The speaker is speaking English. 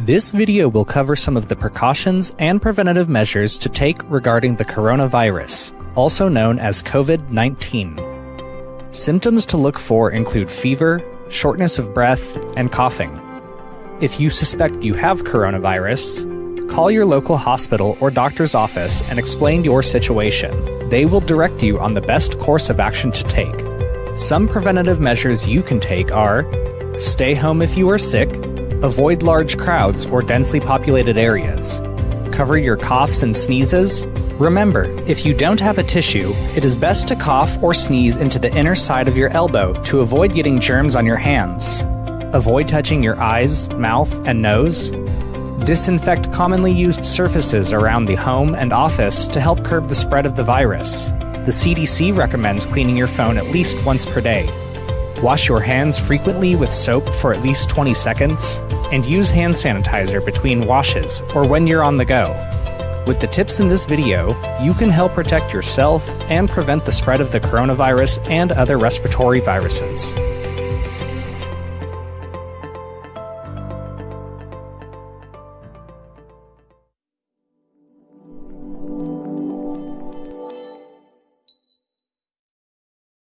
This video will cover some of the precautions and preventative measures to take regarding the coronavirus, also known as COVID 19. Symptoms to look for include fever, shortness of breath, and coughing. If you suspect you have coronavirus, call your local hospital or doctor's office and explain your situation. They will direct you on the best course of action to take. Some preventative measures you can take are stay home if you are sick, avoid large crowds or densely populated areas, cover your coughs and sneezes. Remember, if you don't have a tissue, it is best to cough or sneeze into the inner side of your elbow to avoid getting germs on your hands. Avoid touching your eyes, mouth, and nose. Disinfect commonly used surfaces around the home and office to help curb the spread of the virus. The CDC recommends cleaning your phone at least once per day. Wash your hands frequently with soap for at least 20 seconds, and use hand sanitizer between washes or when you're on the go. With the tips in this video, you can help protect yourself and prevent the spread of the coronavirus and other respiratory viruses.